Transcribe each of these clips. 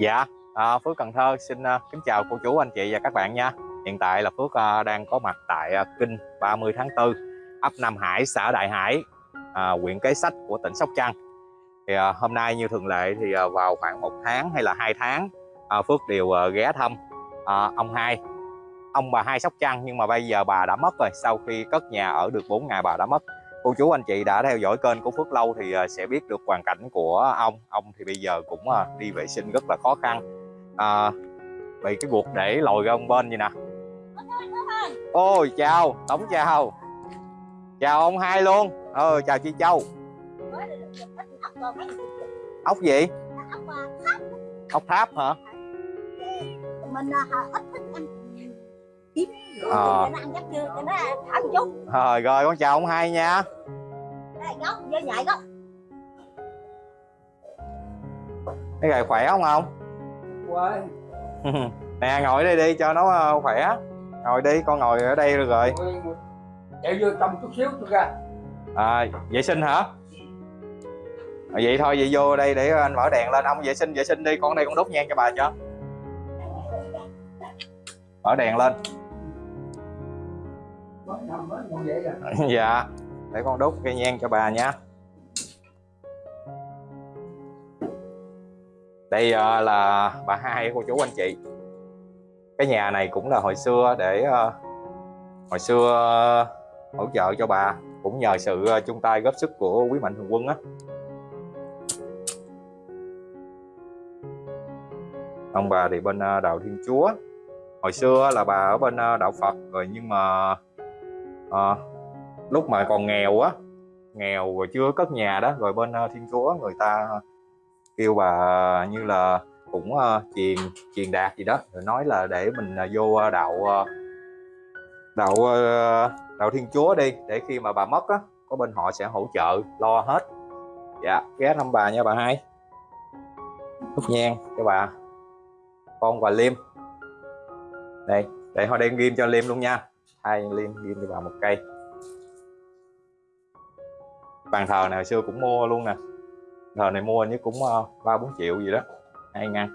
Dạ, à, Phước Cần Thơ xin à, kính chào cô chú anh chị và các bạn nha. Hiện tại là Phước à, đang có mặt tại à, kinh 30 tháng 4, ấp Nam Hải, xã Đại Hải, à, huyện Kế Sách của tỉnh Sóc Trăng. Thì à, hôm nay như thường lệ thì à, vào khoảng một tháng hay là hai tháng à, Phước đều à, ghé thăm à, ông hai, ông bà hai Sóc Trăng nhưng mà bây giờ bà đã mất rồi. Sau khi cất nhà ở được 4 ngày bà đã mất. Cô chú anh chị đã theo dõi kênh của Phước lâu thì à, sẽ biết được hoàn cảnh của ông. Ông thì bây giờ cũng à, đi vệ sinh rất là khó khăn. À, bị cái guột để lồi ra ông bên vậy nè. Ôi chào tổng chào. Chào ông hai luôn. Ờ chào chị châu. Ốc gì? Ốc tháp. Hả? Mình à, ít thích Ờ. chút. Rồi rồi con chào ông hai nha. Cái gầy khỏe không không Quay, nè ngồi đây đi cho nó ờ, khỏe. Ngồi đi con ngồi ở đây được rồi. Chạy vô trong chút xíu tôi ra. À, vệ sinh hả? À, vậy thôi vậy vô đây để anh mở đèn lên. Ông vệ sinh vệ sinh đi. Con đây con đốt nhang cho bà cho. Mở đèn lên dạ để con đốt cây nhang cho bà nha. Đây ờ, là bà hai cô chú anh chị. Cái nhà này cũng là hồi xưa để ờ, hồi xưa ờ, hỗ trợ cho bà, cũng nhờ sự chung tay góp sức của quý mạnh thường quân á. Ông bà thì bên đạo thiên chúa. Hồi xưa là bà ở bên đạo phật, rồi nhưng mà à, lúc mà còn nghèo á nghèo rồi chưa cất nhà đó rồi bên ờ, thiên chúa người ta kêu bà ờ, như là cũng ờ, truyền truyền đạt gì đó rồi nói là để mình uh, vô đạo uh, đạo uh, đạo thiên chúa đi để khi mà bà mất á có bên họ sẽ hỗ trợ lo hết. Dạ ghé thăm bà nha bà hai. Thúc nhang cho bà. Con và liêm. Đây để họ đem ghim cho liêm luôn nha hai liên ghim cho bà một cây. Bàn thờ này hồi xưa cũng mua luôn nè. Thờ này mua như cũng ờ, ba bốn triệu gì đó. Hai ngăn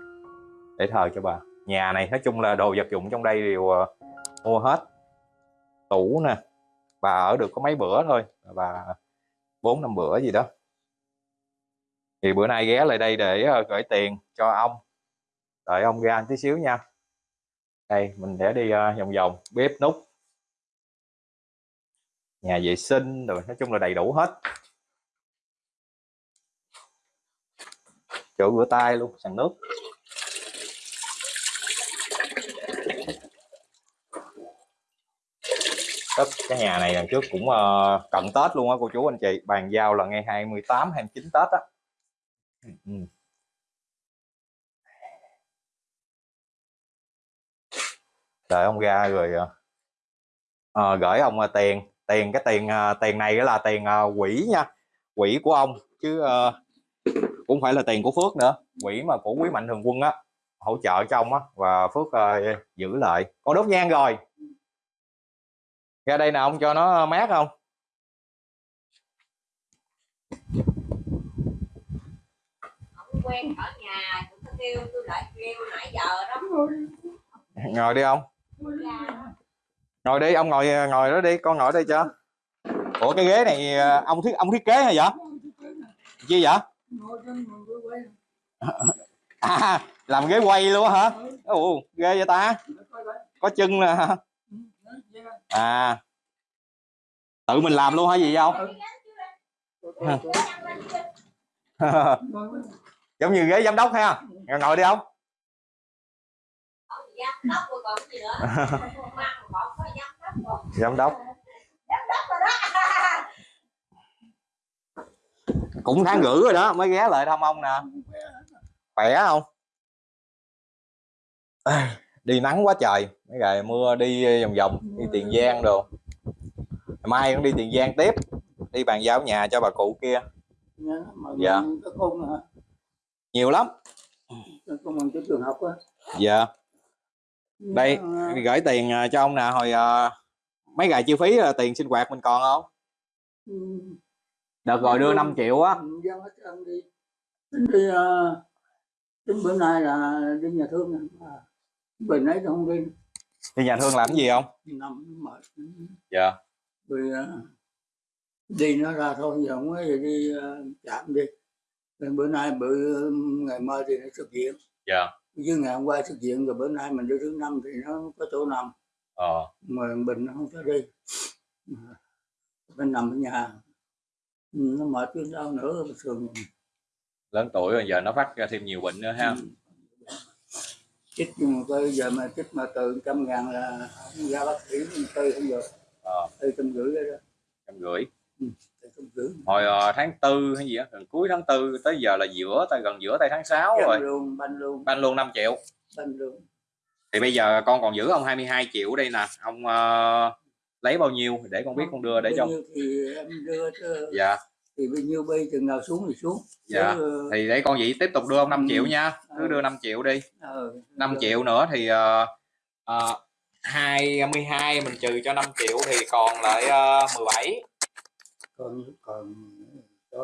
để thờ cho bà. Nhà này nói chung là đồ vật dụng trong đây đều ờ, mua hết. Tủ nè. Bà ở được có mấy bữa thôi. Bà bốn năm bữa gì đó. Thì bữa nay ghé lại đây để ờ, gửi tiền cho ông. Đợi ông ra tí xíu nha. Đây, mình sẽ đi vòng vòng. Bếp nút nhà vệ sinh rồi nói chung là đầy đủ hết. Chỗ rửa tay luôn sàn nước. Đất cái nhà này lần trước cũng uh, cận Tết luôn á cô chú anh chị bàn giao là ngày 28 29 Tết á. Ừ, ừ. đợi ông ra rồi ờ, ờ gửi ông ờ, tiền tiền cái tiền ờ, tiền này là tiền ờ, quỹ nha quỹ của ông chứ ờ, cũng phải là tiền của Phước nữa quỹ mà của quý mạnh thường quân á hỗ trợ cho ông á và Phước ờ, giữ lại. Con đốt nhang rồi. Ra đây nào ông cho nó mát không? Ông quen ở nhà cũng kêu tôi lại kêu nãy giờ đó ngồi đi ông ngồi đi ông ngồi ngồi đó đi con ngồi đây cho. Ủa cái ghế này ờ, ông thiết ông thiết kế hả vậy? Chi vậy? À, làm ghế quay luôn hả? Ồ ghê vậy ta? Có chân nè. Hả? à. Tự mình làm luôn hả gì không giống như ghế giám đốc ha. Ngồi, ngồi đi ông giám đốc. Cũng tháng rưỡi rồi đó mới ghé lại thăm ông nè. Khỏe không? Ê, đi nắng quá trời. Mấy ngày mưa đi vòng vòng đi tiền giang đồ. Mai cũng đi tiền giang tiếp. Đi bàn giao nhà cho bà cụ kia. Dạ. con hả nhiều lắm. Trường học á. Dạ. Đây Dạ, gửi tiền à, cho ông nè hồi à, mấy ngày chi phí là tiền sinh hoạt mình còn không? Ừ, đợt rồi đưa 5 triệu á. dân hết đi. Tính đi ờ, đến bữa nay là đi nhà thương mà bệnh ấy thì không đi. Đi nhà thương làm cái gì không? Nằm mệt. Dạ. Vì à, đi nó ra thôi giờ không ấy thì đi à, chạm đi. Rồi bữa nay bữa ngày mai thì nó xuất viện dạ. Chứ ngày hôm qua xuất viện rồi bữa nay mình đi thứ năm thì nó có chỗ nằm ờ. Mà bệnh nó không cho đi. Bên nằm ở nhà. Ừ, nó mệt chứ đau nữa thường. Lớn tuổi rồi giờ nó phát ra thêm nhiều bệnh nữa ha. Chích nhưng mà bây giờ mà chích mà từ trăm ngàn là không ra bác sĩ tư không được. Ờ. Tư trăm rưỡi đó. Trăm rưỡi. Trăm rưỡi. Hồi ờ, tháng tư hay gì á gần cuối tháng tư tới giờ là giữa tay gần giữa tay tháng 6 rồi. banh luôn banh luôn. Ban luôn 5 triệu. Banh luôn thì bây giờ con còn giữ ông 22 triệu đây nè. Ông ờ, lấy bao nhiêu để con biết con đưa để cho thì em đưa dạ. thì bao nhiêu bây chừng nào xuống thì xuống. Dạ. Chứ, thì để con vậy tiếp tục đưa ông 5 Ừ. triệu nha. Cứ Ừ. đưa 5 triệu đi. Ờ, 5 đưa- triệu nữa thì uh, uh, 22 mình trừ cho 5 triệu thì còn lại uh, 17 còn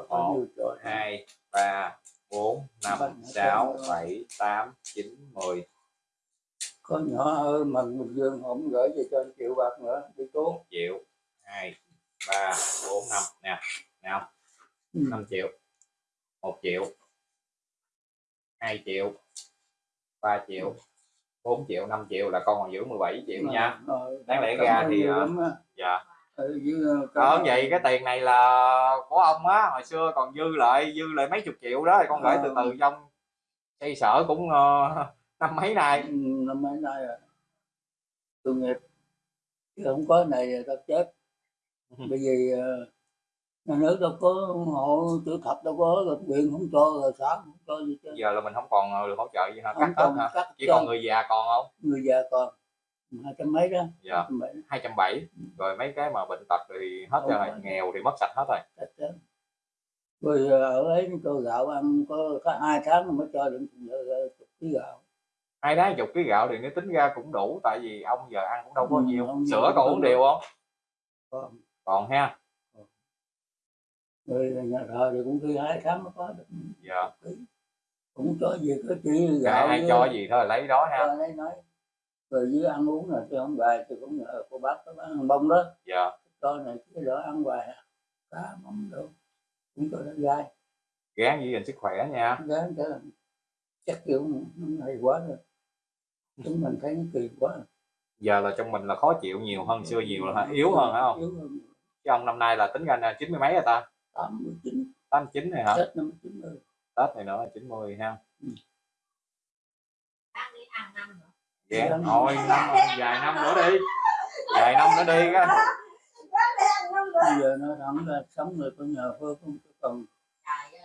còn nhiêu cho 2 3 4 5 Bánh 6 thêm, 7 8 9 10 có nhỏ hơn mà bình dương không gửi về cho anh triệu bạc nữa đi tốt 1 triệu 2 3 4 5 nè nào. Ừ. 5 triệu. 1 triệu. 2 triệu. 3 triệu. 4 triệu 5 triệu là con còn giữ 17 triệu nha. Ờ, đáng lẽ ra thì ờ, dạ. Ờ, với, ờ, Ờ vậy cái tiền này là của ông á hồi xưa còn dư lại dư lại mấy chục triệu đó thì con gửi từ từ trong xây sở cũng ờ, năm mấy nay? Ừ, năm mấy nay rồi. Tội nghiệp. Chứ không có này tao chết. Ừ. bởi vì ờ, nhà nước đâu có hộ chữ thập đâu có rồi huyện không cho rồi xã không cho gì chứ giờ là mình không còn ờ, được hỗ trợ gì hả? Không cắt hết hả? cắt chỉ còn người già còn không? Người già còn. Hai trăm mấy đó. Dạ. Hai trăm bảy rồi mấy cái mà bệnh tật thì hết Không rồi. Nghèo thì mất sạch hết rồi. Rồi ờ, ở ấy cho gạo ăn có, có hai tháng mới cho được chục ký gạo hai đá chục ký gạo thì nếu tính ra cũng đủ tại vì ông giờ ăn cũng đâu có Ừ, nhiều. sữa còn uống đều không? Còn còn ha. Rồi nhà thờ thì cũng khi hai tháng mới có được dạ. cũng cho gì có chỉ gạo ai cho gì thôi lấy đó ha. Lấy nói. Rồi với ăn uống là tôi không bài thì cũng nhờ cô bác có bán hàng bông đó. Dạ. Cho này cái đó ăn hoài à. cá mắm đâu. Cũng cho nó gai gán giữ gìn sức khỏe nha. Gán cho chắc kiểu nó hay quá rồi chúng mình thấy nó kỳ quá. Giờ là trong mình là khó chịu nhiều hơn xưa nhiều là yếu hơn hả không? Yếu hơn chứ ông năm nay là tính ra là chín mươi mấy rồi ta? Tám mươi chín. Tám chín này hả? Tết năm chín mươi tết này nữa là chín mươi ha. Ghé Dạ. thôi năm vài năm nữa đi. Vài năm nữa đi cái bây giờ nó thẳng ra sống rồi có nhờ phơ không còn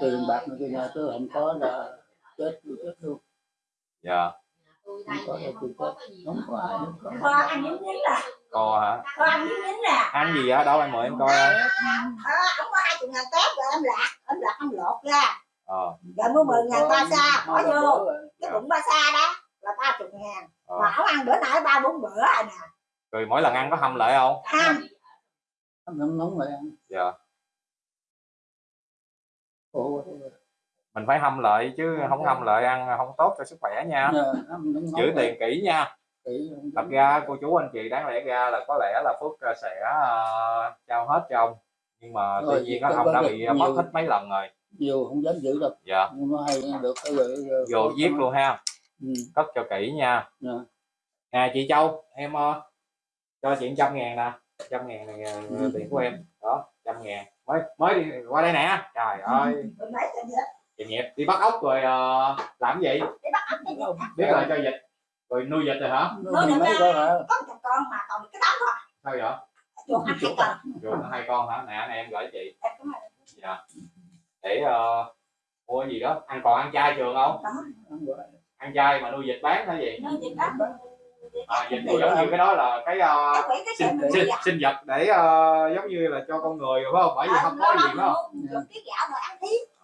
tiền bạc nữa cái nhà tôi không có là chết tôi chết luôn. Dạ. tôi đây Không có nè, đâu, không tôi gì không có ai được có. Kho ăn nhín nhín là co hả? Kho ăn nhín nhín là ăn gì á? Đâu em mời em coi em ờ, không có hai chục ngàn tép rồi em lạc em lạc em lột ra. Ờ rồi mua mười ngàn ba sa bỏ vô cái bụng ba sa đó. Là ba chục ngàn. Ờ. mà không ăn bữa nay ba bốn bữa rồi nè. Rồi mỗi lần ăn có hâm lại không? Ăn. Ăn nóng nóng rồi ăn dạ. Quá mình phải hâm lại chứ không hâm lại ăn không tốt cho sức khỏe nha. Nóng giữ tiền kỹ nha. Không thật ra cô chú anh chị đáng lẽ ra là có lẽ là phước ờ, sẽ ờ, trao hết cho ông. Nhưng mà Rồi, tuy nhiên á, có- ông có đã được bị mất hết mấy lần rồi. Nhiều không dám giữ đâu. Dạ. Nhưng nó hay được vô giết luôn ha. Ừ. cất cho kỹ nha. Dạ. nè chị Châu em ờ, cho chị trăm ngàn nè. Trăm ngàn này Ừ. tiền của em. Đó trăm ngàn. Mới mới đi qua đây nè. Trời ơi. Mấy cái gì chị nghiệp đi bắt ốc rồi ờ, làm gì? Để bắt ốc biết là cho dịch. Rồi nuôi dịch rồi hả? Nó thì mấy con hả? có một con mà còn cái đám thôi. Sao vậy? Chuột cái con. rồi hai con hả? Nè này em gửi chị. Là- dạ. Để ờ, mua gì đó? Ăn còn ăn chay trường không? Đó ăn chay mà nuôi dịch bán hay gì nó gì đó à, dịch vụ giống như cái đó là cái cái sinh, sinh, sinh vật để ờ, giống như là cho con người phải không? Bởi vì không có gì phải không? rồi ăn thím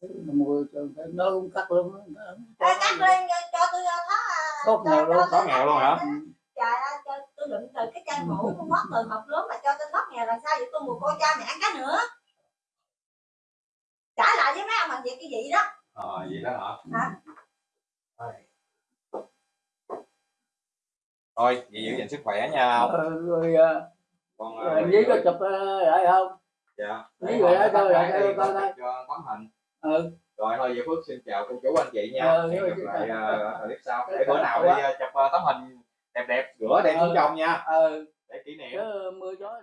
Ờ, nó mua cho cái nó cũng cắt luôn Ê, cắt lên cho tôi thoát Tốt nghèo luôn. có nghèo luôn hả? trời ơi cho tôi đựng từ cái chai mũ con mất từ học lớn mà cho tôi thoát nghèo làm sao vậy? Tôi mù cô cha mẹ ăn cá nữa. Trả lại với mấy ông làm việc cái gì đó. Ờ vậy đó hả? Hả? thôi. Vậy giữ gìn sức khỏe nha. Ông Ờ, rồi à, rồi anh với có chụp ờ, lại không? Dạ. Với người đó Cái lại này coi coi. cho tấm hình ừ. Rồi thôi vậy phước xin chào cô chú anh chị nha. Ờ, hẹn gặp lại ờ, clip sau. Để bữa chào nào đi ờ, chụp ờ, tấm hình đẹp đẹp rửa đem xuống Ờ. trong nha. Ờ. Để kỷ niệm. Mưa gió